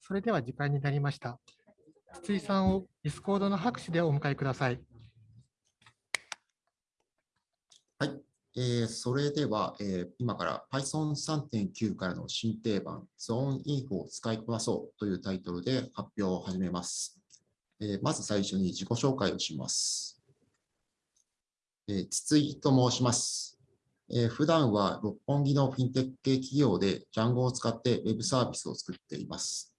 それでは時間になりました。筒井さんを Discord の拍手でお迎えください。はい、えー、それでは、えー、今から Python 3.9からの新定番 Zone Info を使いこなそうというタイトルで発表を始めます。えー、まず最初に自己紹介をします。えー、筒井と申します。えー、普段は六本木のフィンテック系企業で Django を使って Web サービスを作っています。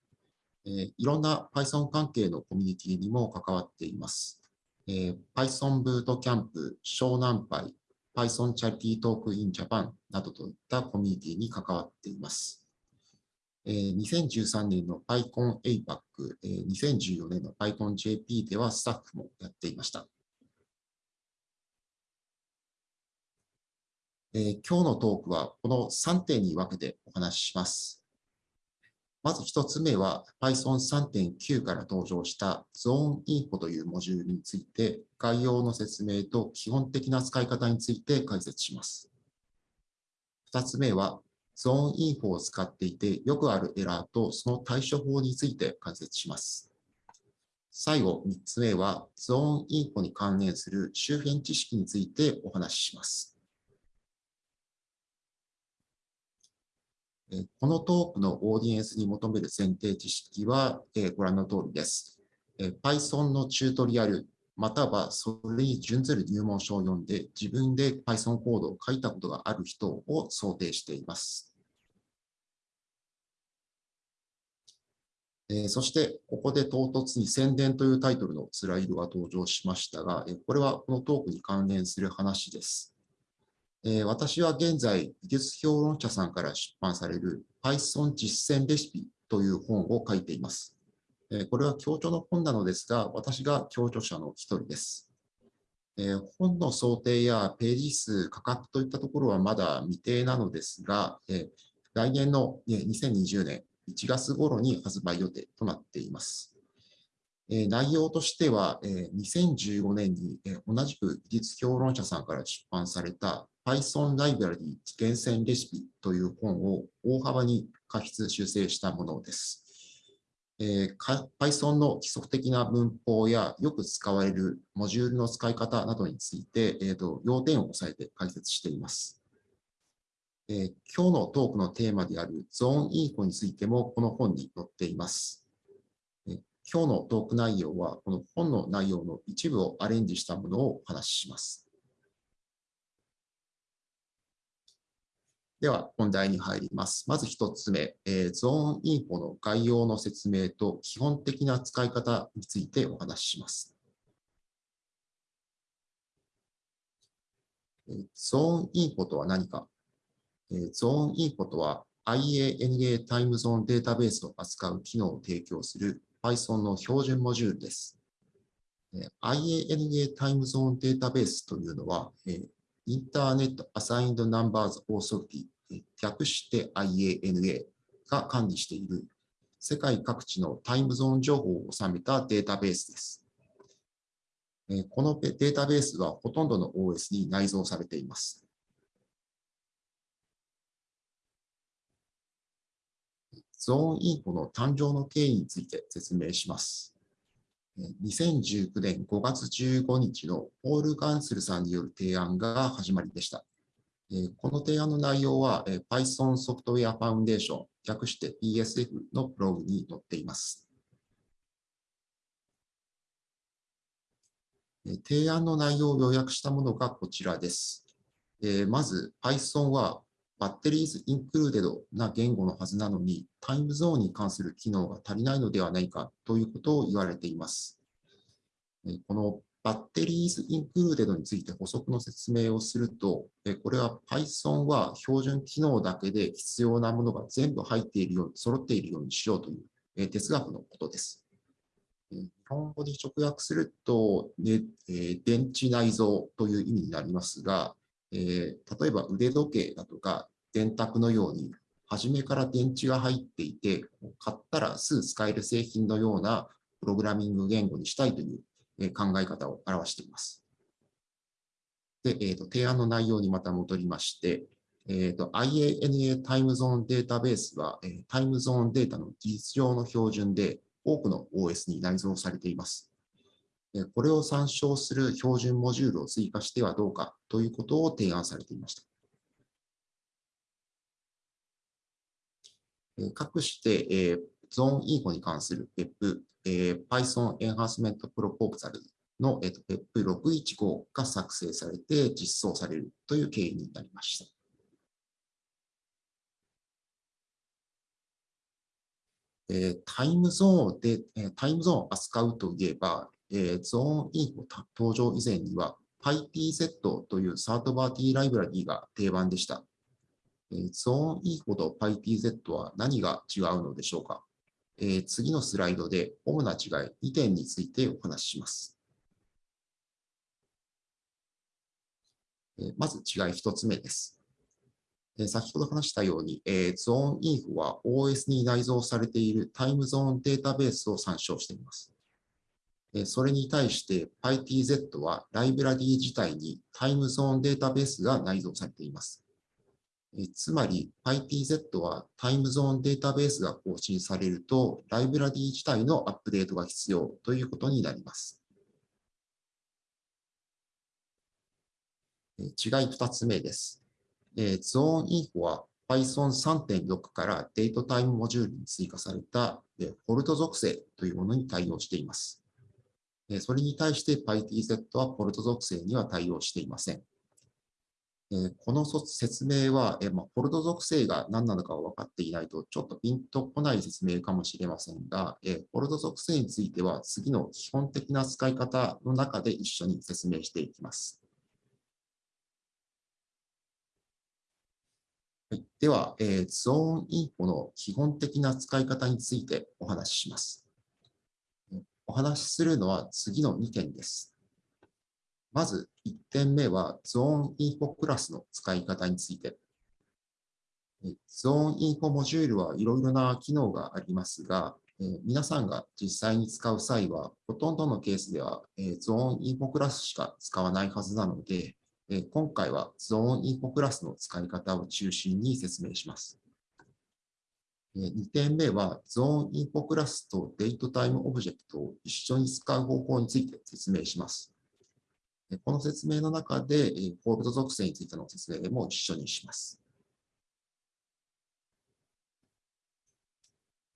え、いろんな Python 関係のコミュニティにも関わっています。え、Python ブートキャンプ、湘南パイ、Python チャリティートークインジャパンなどといったコミュニティに関わっています。2013年の PyCon APAC、2014年の PyCon JP ではスタッフもやっていました。今日のトークはこの3点に分けてお話しします。まず一つ目は Python 3.9から登場した Zone Info というモジュールについて概要の説明と基本的な使い方について解説します。二つ目は Zone Info を使っていてよくあるエラーとその対処法について解説します。最後、三つ目は Zone Info に関連する周辺知識についてお話しします。このトークのオーディエンスに求める前提知識はご覧の通りです。Python のチュートリアル、またはそれに準ずる入門書を読んで自分で Python コードを書いたことがある人を想定しています。そして、ここで唐突に宣伝というタイトルのスライドが登場しましたが、これはこのトークに関連する話です。えー、私は現在、技術評論者さんから出版される Python 実践レシピという本を書いています。えー、これは強調の本なのですが、私が強調者の一人です。えー、本の想定やページ数、価格といったところはまだ未定なのですが、え来年の2020年1月頃に発売予定となっています。え内容としては、え2015年に、え同じく技術評論者さんから出版された Python ライブラリ厳選レシピという本を大幅に過筆修正したものです。えー、Python の基礎的な文法やよく使われるモジュールの使い方などについて、えーと、要点を押さえて解説しています。えー、今日のトークのテーマであるゾーンインフォについてもこの本に載っています。えー、今日のトーク内容はこの本の内容の一部をアレンジしたものをお話しします。では、本題に入ります。まず一つ目、えー、ゾーンインフォの概要の説明と基本的な使い方についてお話しします。ゾーンインフォとは何か、えー、ゾーンインフォとは IANA タイムゾーンデータベースを扱う機能を提供する Python の標準モジュールです。IANA タイムゾーンデータベースというのは、インターネットアサインドナンバーズオーソリティ、略して IANA が管理している世界各地のタイムゾーン情報を収めたデータベースです。このデータベースはほとんどの OS に内蔵されています。ゾーンインフォの誕生の経緯について説明します。2019年5月15日のポール・ガンスルさんによる提案が始まりでした。この提案の内容は Python ソフトウェアファウンデーション、略して PSF のブログに載っています。提案の内容を要約したものがこちらです。まず Python はバッテリーズインクルーデドな言語のはずなのに、タイムゾーンに関する機能が足りないのではないかということを言われています。このバッテリーズインクルーデドについて補足の説明をすると、これは Python は標準機能だけで必要なものが全部入っているように、揃っているようにしようという哲学のことです。日本語に直訳すると、ね電池内蔵という意味になりますが、例えば腕時計だとか電卓のように、初めから電池が入っていて、買ったらすぐ使える製品のようなプログラミング言語にしたいという考え方を表しています。で、えーと、提案の内容にまた戻りまして、えーと、IANA タイムゾーンデータベースは、えー、タイムゾーンデータの事実上の標準で多くの OS に内蔵されています。これを参照する標準モジュールを追加してはどうかということを提案されていました。各して、え、ゾーンインフォに関する PEP、えー、Python Enhancement Proposal の、えー、PEP615 が作成されて実装されるという経緯になりました。えー、タイムゾーンで、えー、タイムゾーンを扱うといえば、えー、ゾーンインフォ登場以前には PyTZ というサードバーティーライブラリーが定番でした。えー、ゾーンインフォと PyTZ は何が違うのでしょうか、え、次のスライドで主な違い2点についてお話しします。え、まず違い1つ目です。え先ほど話したように、えー、ゾーンインフは OS に内蔵されているタイムゾーンデータベースを参照しています。え、それに対して PyTZ はライブラリー自体にタイムゾーンデータベースが内蔵されています。つまり PyTZ はタイムゾーンデータベースが更新されるとライブラリー自体のアップデートが必要ということになります。違い2つ目です。え、ゾーンインフォは Python3.6 からデートタイムモジュールに追加された、フォルト属性というものに対応しています。それに対して PyTZ はフォルト属性には対応していません。この説明は、まあ、フォルト属性が何なのか分かっていないと、ちょっとピンとこない説明かもしれませんが、フォルト属性については次の基本的な使い方の中で一緒に説明していきます。はい、では、え、ゾーンインフォの基本的な使い方についてお話しします。お話しするのは次の2点です。まず1点目は ZoneInfo クラスの使い方について。 zoneinfo モジュールはいろいろな機能がありますが、え、皆さんが実際に使う際は、ほとんどのケースでは、え、 ZoneInfo クラスしか使わないはずなので、今回は ZoneInfo クラスの使い方を中心に説明します。2点目は、 ZoneInfo クラスと datetime オブジェクトを一緒に使う方法について説明します。この説明の中で、 fold 属性についての説明も一緒にします。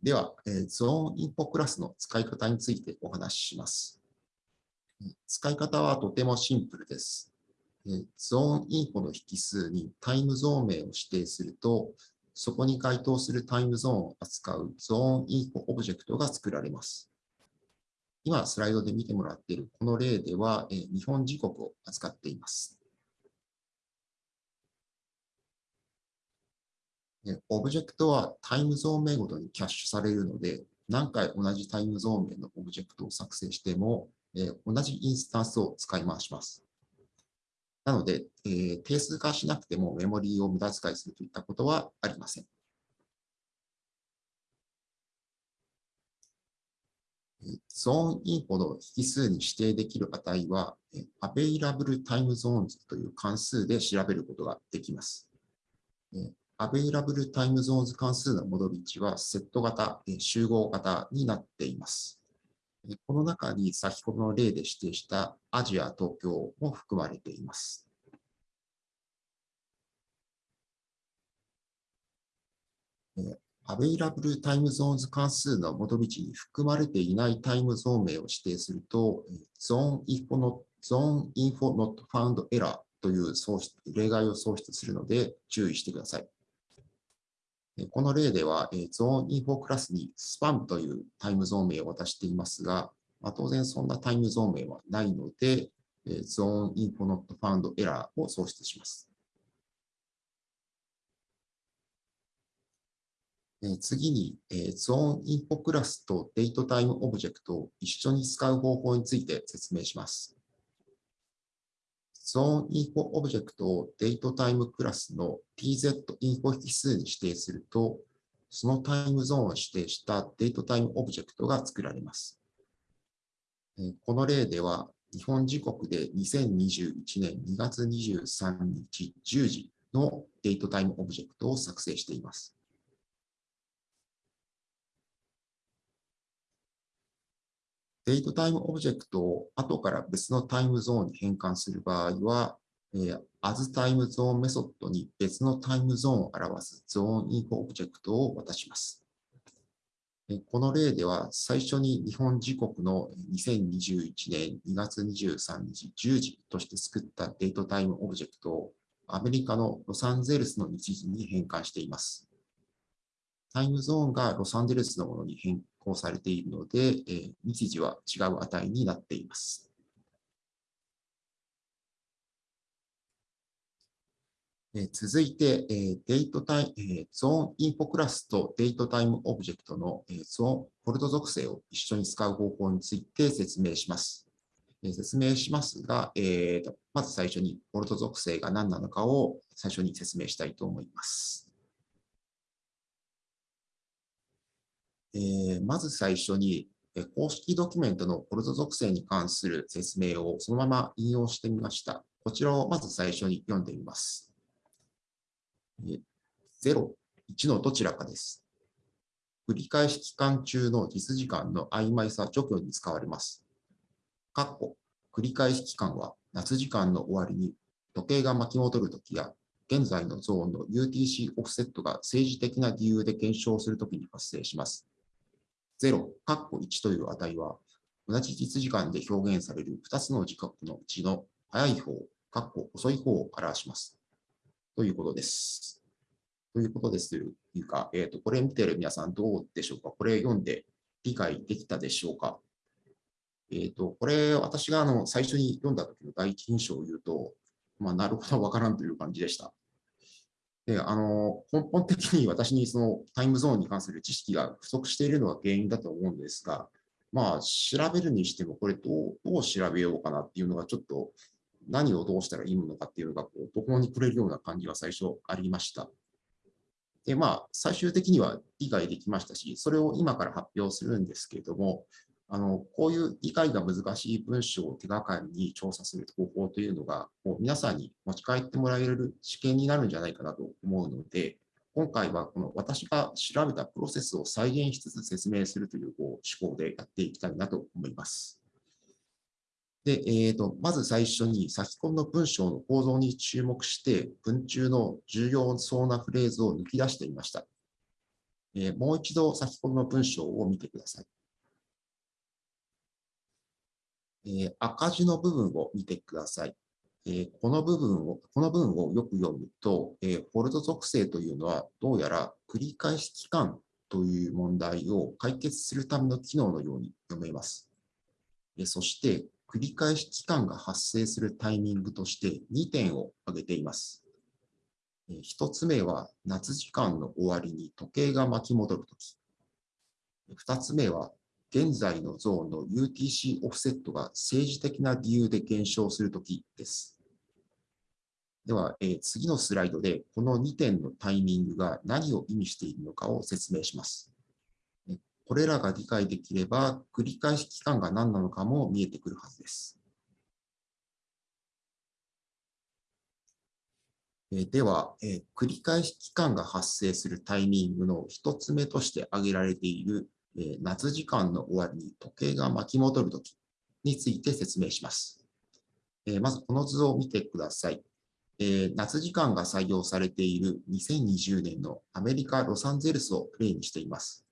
では、 ZoneInfo クラスの使い方についてお話しします。使い方はとてもシンプルです。 ZoneInfo の引数にタイムゾーン名を指定すると、そこに該当するタイムゾーンを扱う ZoneInfo オブジェクトが作られます。今、スライドで見てもらっているこの例では、え日本時刻を扱っています。オブジェクトはタイムゾーン名ごとにキャッシュされるので、何回同じタイムゾーン名のオブジェクトを作成しても、え同じインスタンスを使い回します。なので、え、定数化しなくてもメモリーを無駄遣いするといったことはありません。ゾーンインフォの引数に指定できる値は、available time zones という関数で調べることができます。available time zones 関数の戻り値はセット型、集合型になっています。この中に先ほどの例で指定したアジア、東京も含まれています。available timezones 関数の戻り値に含まれていないタイムゾーン名を指定すると、 ZoneInfo No ZoneInfoNotFoundError という例外を送出するので注意してください。この例では、 ZoneInfo クラスに spam というタイムゾーン名を渡していますが、まあ、当然そんなタイムゾーン名はないので、 ZoneInfoNotFoundError を送出します。次に、 ZoneInfo クラスと datetime オブジェクトを一緒に使う方法について説明します。ゾーンインフォオブジェクトをデートタイムクラスの tz インフォ引数に指定すると、そのタイムゾーンを指定した datetime オブジェクトが作られます。この例では、日本時刻で2021年2月23日10時の datetime オブジェクトを作成しています。datetime オブジェクトを後から別のタイムゾーンに変換する場合は、えー、as タイムゾーンメソッドに別のタイムゾーンを表す ZoneInfo オブジェクトを渡します。この例では最初に日本時刻の2021年2月23日10時として作った datetime オブジェクトをアメリカのロサンゼルスの日時に変換しています。タイムゾーンがロサンゼルスのものに変更されているので、えー、日時は違う値になっています。え続いて、え datetime、ZoneInfo クラスと datetime オブジェクトの、え zone fold 属性を一緒に使う方法について説明します。え説明しますが、えーと、まず最初に fold 属性が何なのかを最初に説明したいと思います。え、まず最初に、公式ドキュメントのポルト属性に関する説明をそのまま引用してみました。こちらをまず最初に読んでみます。0、1のどちらかです。繰り返し期間中の実時間の曖昧さ除去に使われます。括弧繰り返し期間は夏時間の終わりに時計が巻き戻るときや現在のゾーンの UTC オフセットが政治的な理由で減少するときに発生します。0、括弧1という値は、同じ実時間で表現される2つの時刻のうちの早い方、括弧遅い方を表します。ということです。ということですというか、えっ、ー、と、これ見てる皆さんどうでしょうか？これ読んで理解できたでしょうか？えっ、ー、と、これ私があの最初に読んだ時の第一印象を言うと、まあ、なるほどわからんという感じでした。で、あの、根本的に私にそのタイムゾーンに関する知識が不足しているのが原因だと思うんですが、まあ、調べるにしても、これどう、どう調べようかなっていうのがちょっと、何をどうしたらいいのかっていうのが、こう、途方に暮れるような感じが最初ありました。で、まあ、最終的には理解できましたし、それを今から発表するんですけれども、あの、こういう理解が難しい文章を手がかりに調査する方法というのが、もう皆さんに持ち帰ってもらえる試験になるんじゃないかなと思うので、今回はこの私が調べたプロセスを再現しつつ説明するというこう思考でやっていきたいなと思います。で、えーと、まず最初に先ほどの文章の構造に注目して、文中の重要そうなフレーズを抜き出してみました。えー、もう一度先ほどの文章を見てください。えー、赤字の部分を見てください。え、この部分を、この文をよく読むと、え、フォルト属性というのは、どうやら繰り返し期間という問題を解決するための機能のように読めます。えそして、繰り返し期間が発生するタイミングとして2点を挙げています。1つ目は夏時間の終わりに時計が巻き戻るとき。2つ目は現在のゾーンの UTC オフセットが政治的な理由で減少するときです。では、えー、次のスライドでこの2点のタイミングが何を意味しているのかを説明します。これらが理解できれば、繰り返し期間が何なのかも見えてくるはずです。えでは、え繰り返し期間が発生するタイミングの一つ目として挙げられているえ夏時間の終わりに時計が巻き戻るときについて説明します。えまずこの図を見てください。え夏時間が採用されている2020年のアメリカ・ロサンゼルスを例にしています。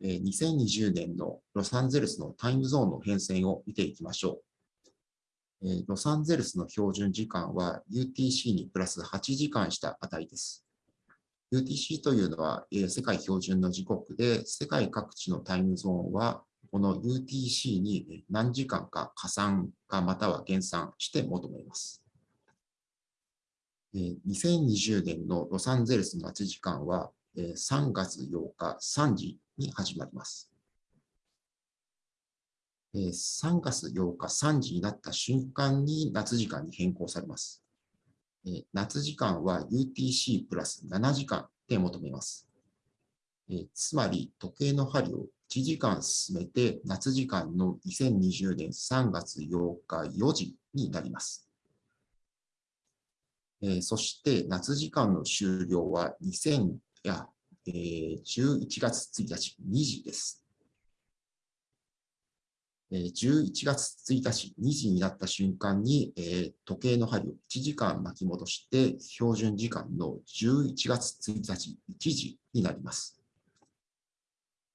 え2020年のロサンゼルスのタイムゾーンの変遷を見ていきましょう。えロサンゼルスの標準時間は UTC にプラス8時間した値です。UTC というのは、え世界標準の時刻で、世界各地のタイムゾーンは、この UTC に何時間か加算かまたは減算して求めます。2020年のロサンゼルスの夏時間は3月8日3時に始まります。3月8日3時になった瞬間に夏時間に変更されます。夏時間は UTC プラス7時間で求めます。つまり、時計の針を1時間進めて、夏時間の2020年3月8日4時になります。えーそして夏時間の終了は2000や、えー11月1日2時です。えー11月1日2時になった瞬間に、えー時計の針を1時間巻き戻して、標準時間の11月1日1時になります。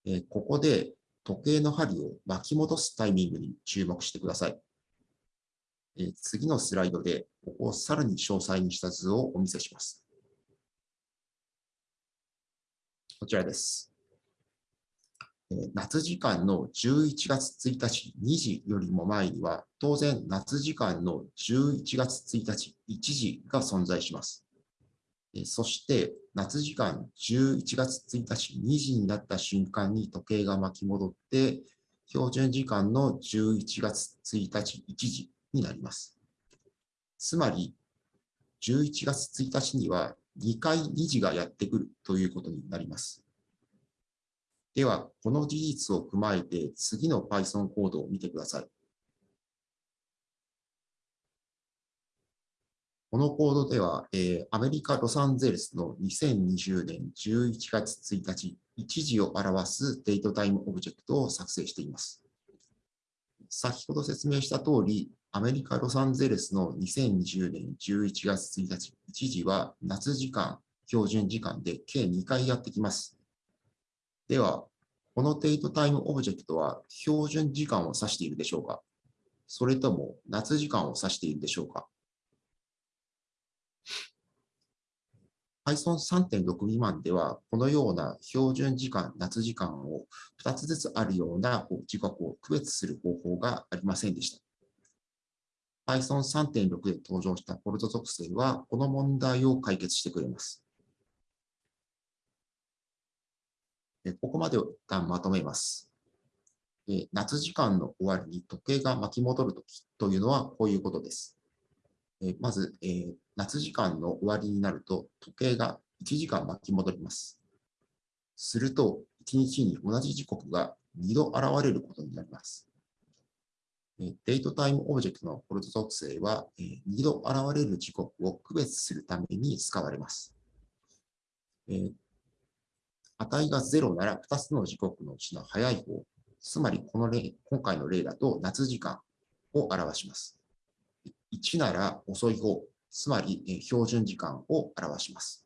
えーここで時計の針を巻き戻すタイミングに注目してください。え次のスライドで、ここをさらに詳細にした図をお見せします。こちらです。え夏時間の11月1日2時よりも前には、当然夏時間の11月1日1時が存在します。えそして、夏時間11月1日2時になった瞬間に時計が巻き戻って、標準時間の11月1日1時になります。つまり、11月1日には2回2時がやってくるということになります。では、この事実を踏まえて次の Python コードを見てください。このコードでは、えーアメリカ・ロサンゼルスの2020年11月1日、1時を表す datetime オブジェクトを作成しています。先ほど説明した通り、アメリカ・ロサンゼルスの2020年11月1日、1時は夏時間、標準時間で計2回やってきます。では、この datetime オブジェクトは標準時間を指しているでしょうか？それとも夏時間を指しているでしょうか？Python 3.6未満では、このような標準時間、夏時間を2つずつあるような時刻を区別する方法がありませんでした。Python 3.6で登場したフォルト属性は、この問題を解決してくれます。えここまでを一旦まとめます。え夏時間の終わりに時計が巻き戻るときというのはこういうことです。えまず、え夏時間の終わりになると時計が1時間巻き戻ります。すると、1日に同じ時刻が2度現れることになります。 datetime オブジェクトの fold 属性は、え2度現れる時刻を区別するために使われます。値が0なら2つの時刻のうちの早い方、つまりこの例、今回の例だと夏時間を表します。1なら遅い方、つまり標準時間を表します。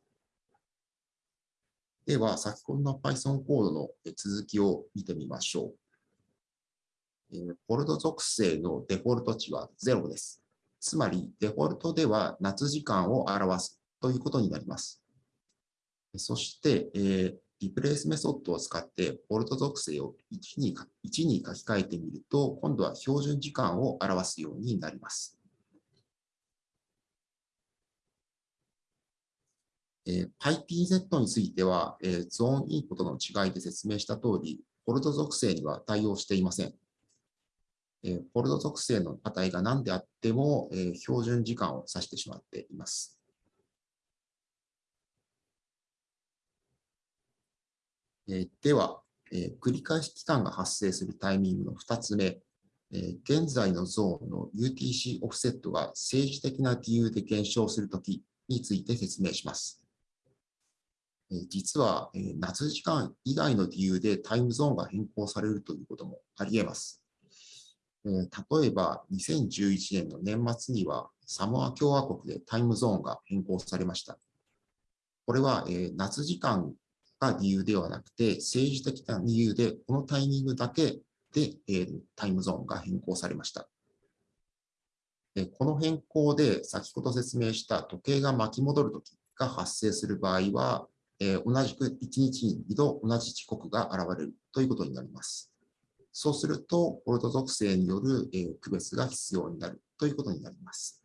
では、先ほどの Python コードの続きを見てみましょう。フォルト属性のデフォルト値は0です。つまり、デフォルトでは夏時間を表すということになります。そして、えーリプレイスメソッドを使って、フォルト属性を1に1に書き換えてみると、今度は標準時間を表すようになります。えー PyPZ については、えーゾーンインプットの違いで説明した通り、フォルト属性には対応していません。えフォルト属性の値が何であっても、え標準時間を指してしまっています。えでは、え繰り返し期間が発生するタイミングの2つ目、え現在のゾーンの UTC オフセットが政治的な理由で減少するときについて説明します。実は、夏時間以外の理由でタイムゾーンが変更されるということもあり得ます。え例えば、2011年の年末にはサモア共和国でタイムゾーンが変更されました。これは、え夏時間が理由ではなくて、政治的な理由で、このタイミングだけで、えタイムゾーンが変更されました。でこの変更で、先ほど説明した時計が巻き戻るときが発生する場合は、え同じく1日に2度同じ時刻が現れるということになります。そうすると、フォルト属性による、え区別が必要になるということになります。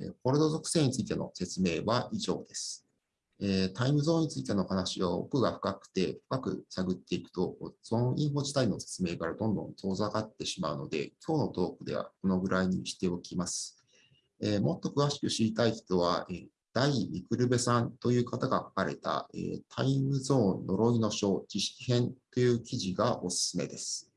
えーフォルト属性についての説明は以上です。えタイムゾーンについての話を奥が深くて深く探っていくと、ゾーンインフォ自体の説明からどんどん遠ざかってしまうので、今日のトークではこのぐらいにしておきます。えもっと詳しく知りたい人は、大ミクルベさんという方が書かれた、えータイムゾーン呪いの書知識編という記事がおすすめです。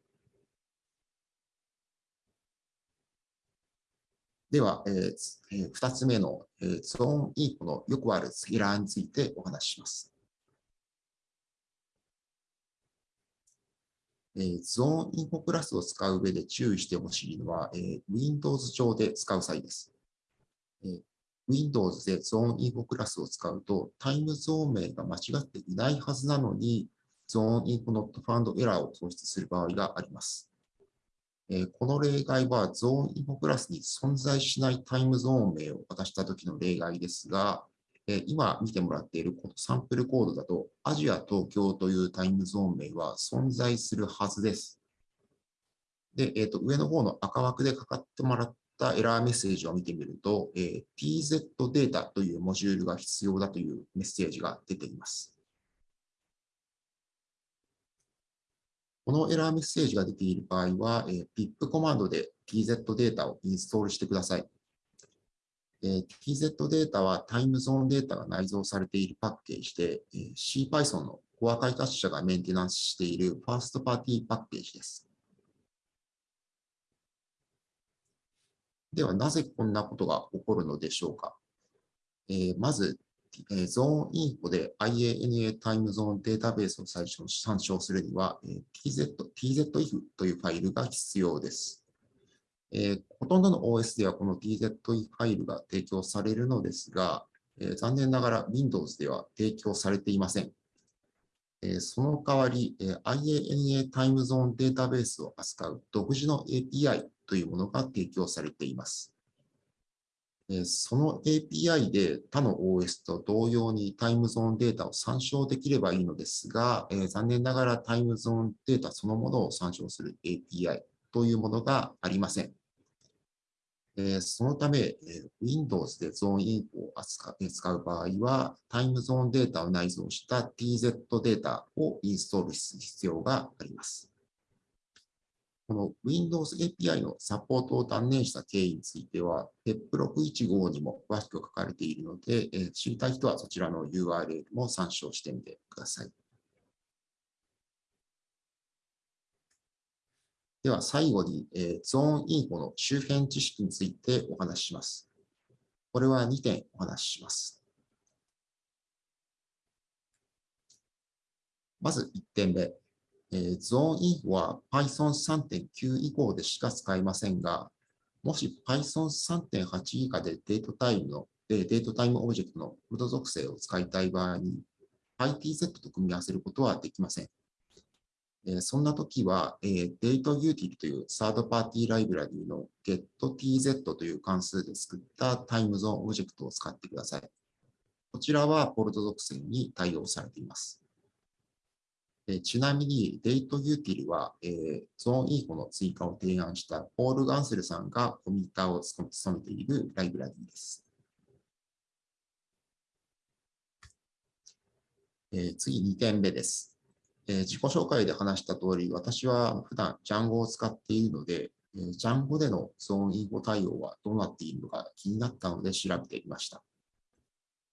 では、えーえー、2つ目の、えー、 zoneinfo のよくあるエラーについてお話しします。えー、 ZoneInfo クラスを使う上で注意してほしいのは、えー、Windows 上で使う際です。えー、Windows で ZoneInfo クラスを使うと、タイムゾーン名が間違っていないはずなのに、 ZoneInfoNotFoundError を送出する場合があります。えこの例外はゾーンインフォクラスに存在しないタイムゾーン名を渡したときの例外ですが、え今見てもらっているこのサンプルコードだと、アジア東京というタイムゾーン名は存在するはずです。で、えー、と上の方の赤枠でかかってもらったエラーメッセージを見てみると、えー、tz データというモジュールが必要だというメッセージが出ています。このエラーメッセージが出ている場合は、えー、pip コマンドで tz データをインストールしてください。えー、tz データはタイムゾーンデータが内蔵されているパッケージで、えー、CPython のコア開発者がメンテナンスしているファーストパーティーパッケージです。では、なぜこんなことが起こるのでしょうか？えー、まず、えゾーンインフォで IANA タイムゾーンデータベースを最初に参照するには、えー TZ、TZIF というファイルが必要です。えほとんどの OS ではこの TZIF ファイルが提供されるのですが、え残念ながら Windows では提供されていません。えその代わり、え IANA タイムゾーンデータベースを扱う独自の API というものが提供されています。その API で他の OS と同様にタイムゾーンデータを参照できればいいのですが、え、残念ながらタイムゾーンデータそのものを参照する API というものがありません。え、そのため、え、Windows でゾーンインフを扱使う場合は、タイムゾーンデータを内蔵した TZ データをインストールする必要があります。この Windows API のサポートを断念した経緯については、PEP615 にも詳しく書かれているので、えー、知りたい人はそちらの URL も参照してみてください。では最後に、えー、 zoneinfo の周辺知識についてお話しします。これは2点お話しします。まず1点目。えー、 zoneinfo は Python3.9 以降でしか使えませんが、もし Python3.8 以下で datetime の、 datetime オブジェクトの fold 属性を使いたい場合に、 pytz と組み合わせることはできません。え、そんな時は、えー、 dateutil というサードパーティーライブラリーの gettz という関数で作ったタイムゾーンオブジェクトを使ってください。こちらは fold 属性に対応されています。えちなみに、 dateutil は、えー、 zoneinfo の追加を提案したポール・ガンセルさんがコミッターを務めているライブラリーです。えー、次、2点目です、えー、自己紹介で話した通り、私は普段 Django を使っているので、えー、Django でのゾーンインフォ対応はどうなっているのか気になったので調べてみました。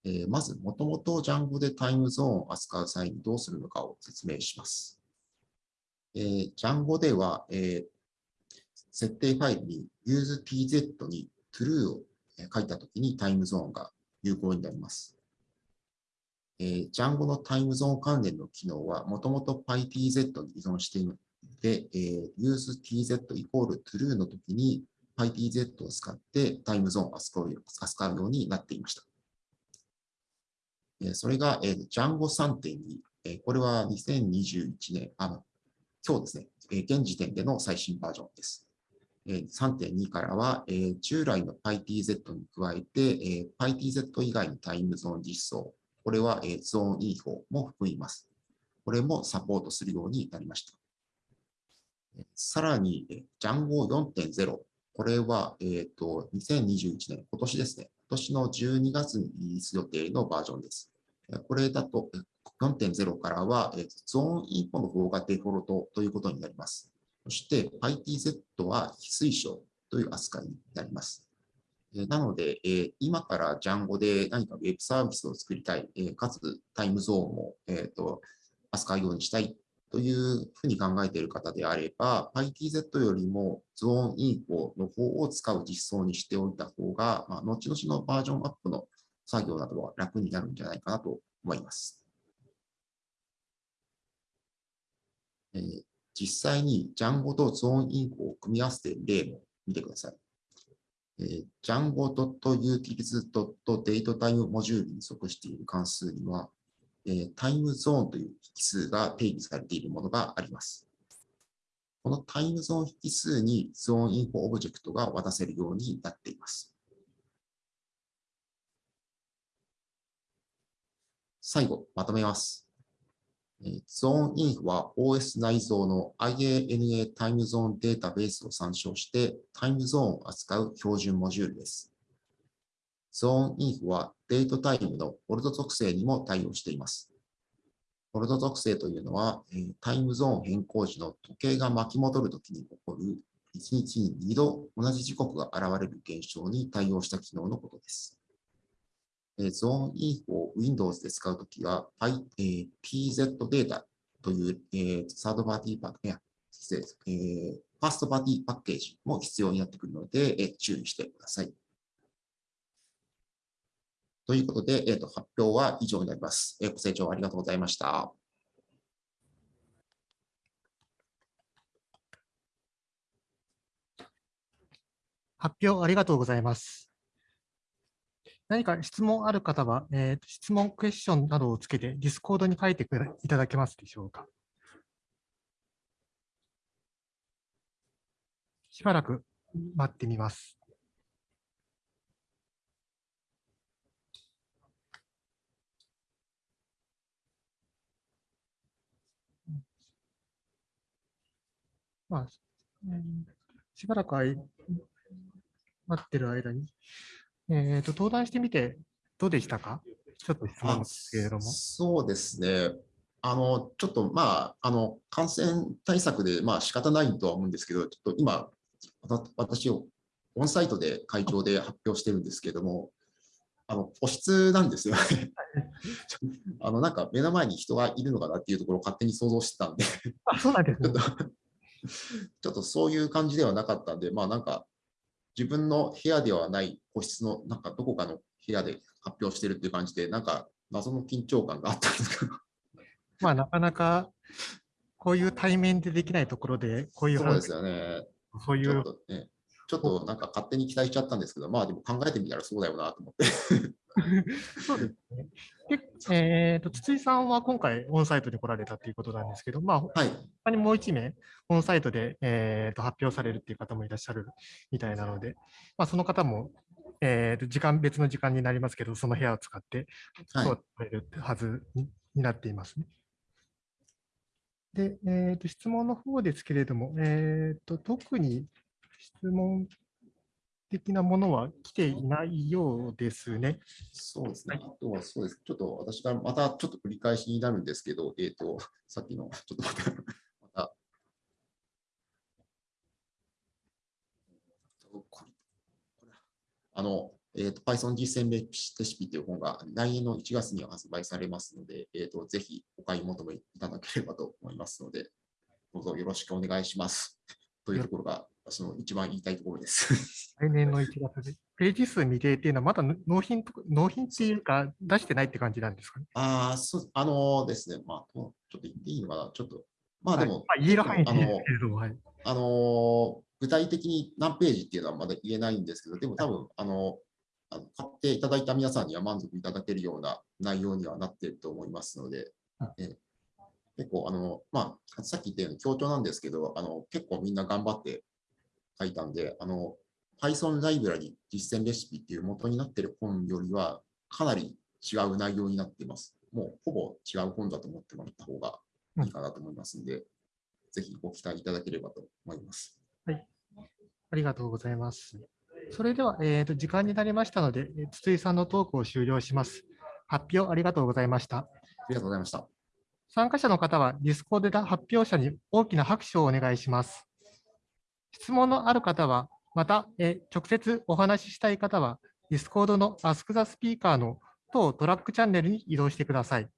えー、まず、もともと Django でタイムゾーンを扱う際にどうするのかを説明します。えー、Django では、えー、設定ファイルに useTZ に true を書いたときにタイムゾーンが有効になります。えー、Django のタイムゾーン関連の機能はもともと PyTZ に依存しているので、えー、useTZ イコール true のときに PyTZ を使ってタイムゾーンを扱うようになっていました。それが、えー、Django 3.2、えー、これは2021年、あの今日ですね、えー、現時点での最新バージョンです。えー、3.2からは、えー、従来の PyTZ に加えて、えー、PyTZ 以外のタイムゾーン実装、これは、えー、ゾーン E4 も含みます。これもサポートするようになりました。さらに、Django 4.0、これは、えーと、2021年、今年ですね、年の12月にリリース予定のバージョンです。これだと4.0からはゾーンインフォの方がデフォルトということになります。そして PyTZ は非推奨という扱いになります。なので、今から Django で何か Web サービスを作りたい、かつタイムゾーンも扱うようにしたいというふうに考えている方であれば、PyTZ よりもゾーンインフォの方を使う実装にしておいた方が、まあ、後々のバージョンアップの作業などは楽になるんじゃないかなと思います。えー、実際に Django と zoneinfo を組み合わせた例も見てください。えー、 django.utils.datetime モジュールに属している関数には、え、タイムゾーンという引数が定義されているものがあります。このタイムゾーン引数に ZoneInfo オブジェクトが渡せるようになっています。最後、まとめます。ゾーンインフは OS 内蔵の IANA タイムゾーンデータベースを参照してタイムゾーンを扱う標準モジュールです。ゾーンインフはデートタイムのフォルト属性にも対応しています。フォルト属性というのは、タイムゾーン変更時の時計が巻き戻るときに起こる1日に2度同じ時刻が現れる現象に対応した機能のことです。ゾーンインフを Windows で使うときは、PZ データという、サードパーティーパッケージ、ファーストパーティーパッケージも必要になってくるので、注意してください。ということで、えーと、発表は以上になります。えー、ご清聴ありがとうございました。発表ありがとうございます。何か質問ある方は、えー、質問クエスチョンなどをつけて、ディスコードに書いていただけますでしょうか。しばらく待ってみます。まあ、しばらく待ってる間に、えーと、登壇してみてどうでしたか？ちょっと質問ですけれども。そうですね。あの、ちょっとまあ、あの、感染対策でまあ仕方ないとは思うんですけど、ちょっと今、私をオンサイトで会長で発表してるんですけども、あの、個室なんですよね。あの、なんか目の前に人がいるのかなっていうところを勝手に想像してたんであ、そうなんです、ね、ちょっと そういう感じではなかったんで、まあなんか自分の部屋ではない個室のなんかどこかの部屋で発表してるっていう感じで、なんか謎の緊張感があったんですけど。まあなかなかこういう対面でできないところで、こういうそうですよね。そういう。ちょっとね、ちょっとなんか勝手に期待しちゃったんですけど、まあでも考えてみたらそうだよなと思って。そうですね。で、えーと、筒井さんは今回オンサイトに来られたということなんですけど、まあ、はい、他にもう1名、オンサイトで、えーと、発表されるっていう方もいらっしゃるみたいなので、まあ、その方も、えーと、時間、別の時間になりますけど、その部屋を使って、そうされるはずになっていますね。で、えーと、質問の方ですけれども、えーと特に質問的なものは来ていないようですね。そうですね。あとはそうです。ちょっと私がまたちょっと繰り返しになるんですけど、えっ、ー、と、さっきの、ちょっとまた、また、あの、えーと、Python 実践レシピという本が来年の1月には発売されますので、えーと、ぜひお買い求めいただければと思いますので、どうぞよろしくお願いします。というところがその一番言いたいところです。来年の1月で。ページ数未定っていうのは、まだ納品納品っていうか、出してないって感じなんですかね？ああ、そう、あのですね、まあ、ちょっと言っていいのかな、ちょっと、まあでも、はい、まあ、言える範囲ではい、あの、具体的に何ページっていうのはまだ言えないんですけど、でも多分、あの、あの買っていただいた皆さんには満足いただけるような内容にはなっていると思いますので、え結構、あの、まあ、さっき言ったように強調なんですけど、あの、結構みんな頑張って書いたんで、あの、Python ライブラリ実践レシピっていう元になっている本よりは、かなり違う内容になっています。もうほぼ違う本だと思ってもらった方がいいかなと思いますので、うん、ぜひご期待いただければと思います。はい。ありがとうございます。それでは、えーと、時間になりましたので、筒井さんのトークを終了します。発表ありがとうございました。ありがとうございました。参加者の方は、ディスコードで発表者に大きな拍手をお願いします。質問のある方は、また、え直接お話ししたい方は、Discord の Ask the Speaker の当トラックチャンネルに移動してください。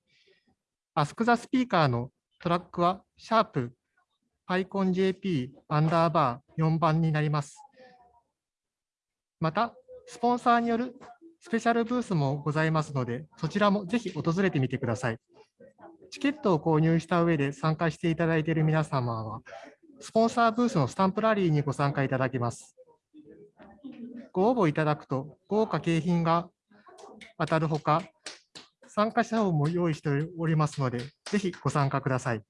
Ask the Speaker のトラックはシャープ PyConJP アンダーバー4番になります。また、スポンサーによるスペシャルブースもございますので、そちらもぜひ訪れてみてください。チケットを購入した上で参加していただいている皆様は、スポンサーブースのスタンプラリーにご参加いただけます。ご応募いただくと豪華景品が当たるほか、参加者をも用意しておりますので、ぜひご参加ください。